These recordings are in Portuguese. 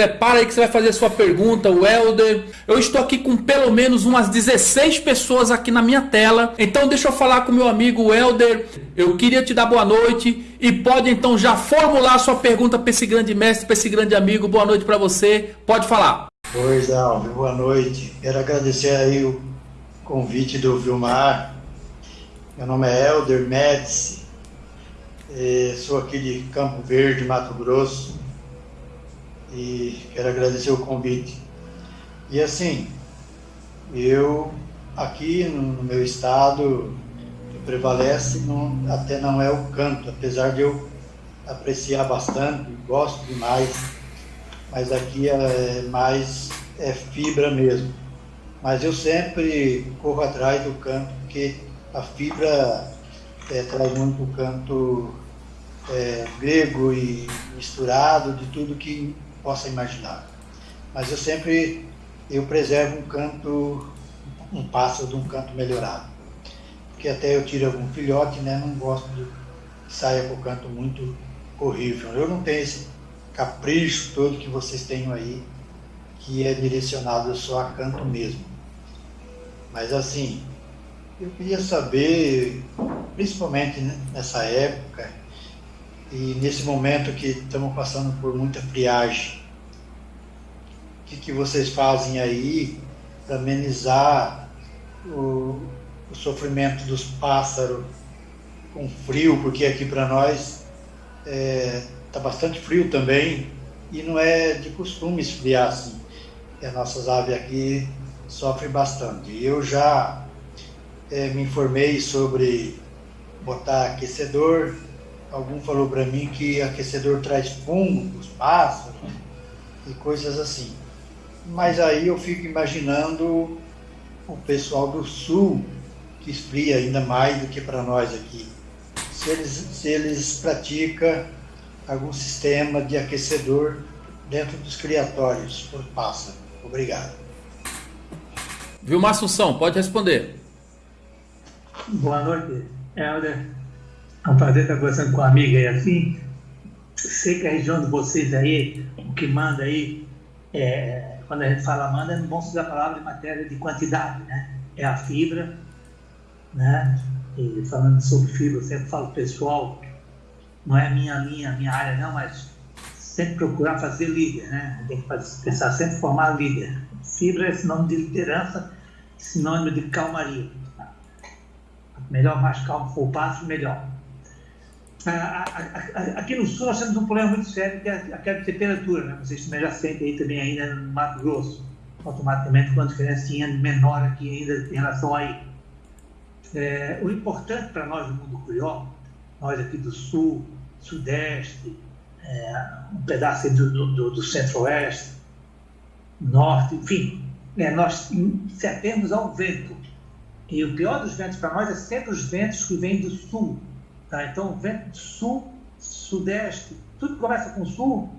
Prepara aí que você vai fazer a sua pergunta, o Helder. Eu estou aqui com pelo menos umas 16 pessoas aqui na minha tela. Então deixa eu falar com meu amigo Helder. Eu queria te dar boa noite e pode então já formular a sua pergunta para esse grande mestre, para esse grande amigo. Boa noite para você. Pode falar. Oi, Dalvio. Boa noite. Quero agradecer aí o convite do Vilmar. Meu nome é Helder Médici. É, sou aqui de Campo Verde, Mato Grosso e quero agradecer o convite. E assim, eu aqui no meu estado prevalece não, até não é o canto, apesar de eu apreciar bastante, gosto demais, mas aqui é mais é fibra mesmo. Mas eu sempre corro atrás do canto, porque a fibra é, traz muito o canto é, grego e misturado de tudo que possa imaginar. Mas eu sempre eu preservo um canto, um pássaro de um canto melhorado. Porque até eu tiro algum filhote, né? Não gosto de que saia com o canto muito horrível. Eu não tenho esse capricho todo que vocês têm aí, que é direcionado só a canto mesmo. Mas assim, eu queria saber, principalmente nessa época, e nesse momento que estamos passando por muita friagem, que, que vocês fazem aí para amenizar o, o sofrimento dos pássaros com frio, porque aqui para nós está é, tá bastante frio também e não é de costume esfriar assim. As nossas aves aqui sofrem bastante. Eu já é, me informei sobre botar aquecedor algum falou para mim que aquecedor traz fungo os pássaros e coisas assim. Mas aí eu fico imaginando o pessoal do sul, que esfria ainda mais do que para nós aqui. Se eles, se eles praticam algum sistema de aquecedor dentro dos criatórios por pássaro. Obrigado. Vilmar Assunção, pode responder. Boa noite, Helder. É um prazer estar conversando com uma amiga aí assim. Sei que a região de vocês aí, o que manda aí, é, quando a gente fala manda, não vamos usar a palavra em matéria de quantidade, né? É a fibra, né? E falando sobre fibra, eu sempre falo pessoal, não é minha linha, minha área não, mas sempre procurar fazer líder, né? Tem que pensar sempre formar líder. Fibra é sinônimo de liderança, sinônimo de calmaria. Melhor mais calmo for o passo, melhor. Aqui no sul nós temos um problema muito sério que é a queda de temperatura, né? vocês também já sentem aí também ainda no Mato Grosso, automaticamente com uma diferencinha menor aqui ainda em relação aí. É, o importante para nós do mundo curió, nós aqui do sul, sudeste, é, um pedaço do, do, do centro-oeste, norte, enfim, é, nós se atemos ao vento. E o pior dos ventos para nós é sempre os ventos que vêm do sul, Tá? Então, vento sul, sudeste, tudo que começa com sul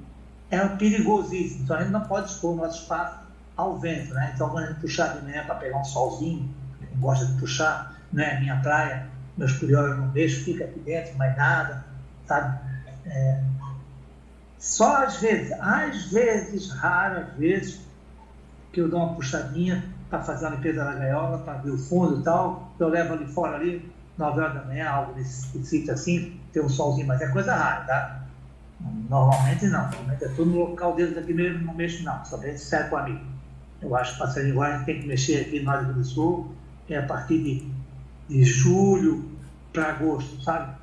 é perigosíssimo. Então, a gente não pode expor o nosso espaço ao vento. Né? Então, quando a gente puxar de manhã para pegar um solzinho, gosta de puxar, né? minha praia, meus curiosos não deixo, fica aqui dentro, mais nada, sabe? É... Só às vezes, às vezes, raras vezes, que eu dou uma puxadinha para fazer a limpeza da gaiola, para ver o fundo e tal, eu levo ali fora ali, 9 horas da manhã, algo desse sítio assim, ter um solzinho, mas é coisa rara, tá? Normalmente não, normalmente é tudo no local deles aqui mesmo, não mexo não, bem sincero com amigo. Eu acho que passarinho igual a gente tem que mexer aqui no Rio do Sul, é a partir de, de julho para agosto, sabe?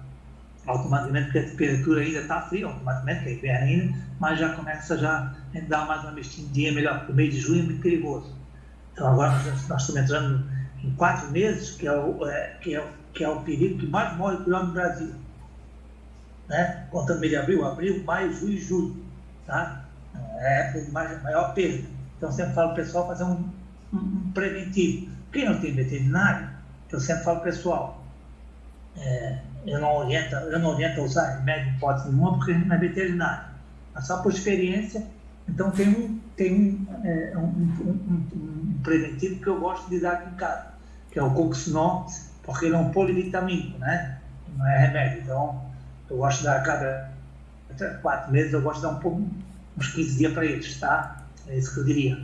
Automaticamente, porque a temperatura ainda está fria, automaticamente, é inverno ainda, mas já começa já a dar mais uma mexidinha melhor, porque o mês de junho é muito perigoso. Então agora nós, nós estamos entrando em quatro meses, que é o, é, que é que é o período que mais morre por ano no Brasil. Né? Contando mês de abril, abril, maio, junho e julho. Tá? É a época de maior perda. Então, sempre falo para o pessoal fazer um, um, preventivo. Quem não tem veterinário, eu sempre falo para o pessoal, é, eu, não oriento, eu não oriento a usar remédio de hipótese nenhuma porque não é veterinário. Mas só por experiência, então tem um, tem um, é, um, um, preventivo que eu gosto de dar aqui em casa, que é o Coxinol porque ele é um polivitamínico, né? Não é remédio. Então, eu gosto de dar a cada quatro meses, eu gosto de dar um, uns 15 dias para eles, tá? É isso que eu diria.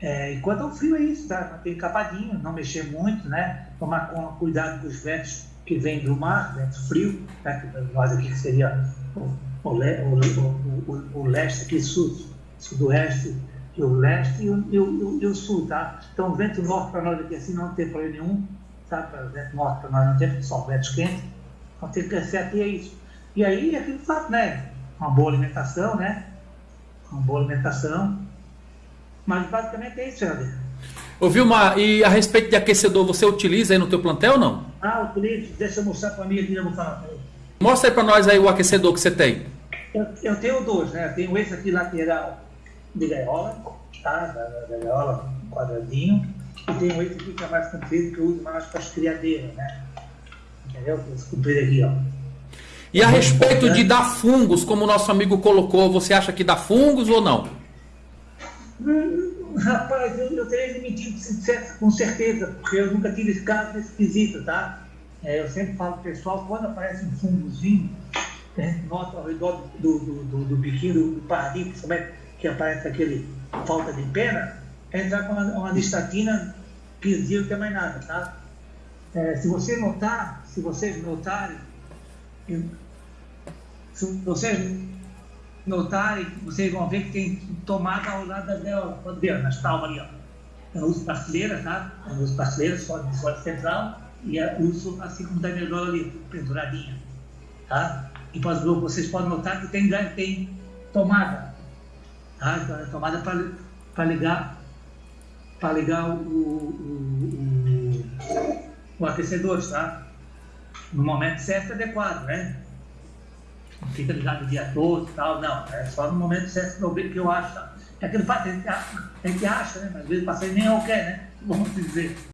É, enquanto o frio é isso, tá? Manter capadinho, não mexer muito, né? Tomar cuidado com os ventos que vêm do mar, vento frio, né? nós aqui que seria o, o, o, o, leste aqui, sul, sudoeste, e o leste e o, e o, e o sul, tá? Então, o vento norte para nós aqui assim não tem problema nenhum, tá? Vento norte para nós não tem, só ventos quentes, então tem que ser aqui é isso. E aí, é aquele fato, né? Uma boa alimentação, né? Uma boa alimentação, mas basicamente é isso, Helder. Ô Vilmar, e a respeito de aquecedor, você utiliza aí no teu plantel ou não? Ah, utilizo. Deixa eu mostrar para mim aqui, eu vou falar. Mostra aí para nós aí o aquecedor que você tem. Eu, eu tenho dois, né? Eu tenho esse aqui lateral de gaiola, tá? Da, da gaiola, um quadradinho. E tenho esse aqui que é mais comprido, que eu uso mais para as criadeiras, né? Entendeu? Esse comprido aqui, ó. E a respeito de dar fungos, como o nosso amigo colocou, você acha que dá fungos ou não? Hum, rapaz, eu, eu teria admitido com certeza, porque eu nunca tive esse caso desse quesito, tá? É, eu sempre falo pro pessoal, quando aparece um fungozinho, a gente nota ao redor do, do, do, do biquinho, do, do pardinho, principalmente, que aparece aquele falta de pena, é entrar com uma, uma listatina 15 dias não tem mais nada, tá? É, se você notar, se vocês notarem, se vocês notarem, vocês vão ver que tem tomada ao lado das dela, ver, nas palmas ali, ó. Eu uso pasteleira, tá? Eu uso pasteleira, só de sorte central, e uso assim como da melhor ali, penduradinha, tá? E vocês podem notar que tem, tem tomada, tá? Tomada para ligar, para ligar o, o, o, o aquecedor, tá? No momento certo adequado, né? não fica ligado o dia todo e tal, não. É só no momento certo que eu acho. É aquele a gente acha, né? Mas às vezes o paciente nem é o quer, né? Vamos dizer.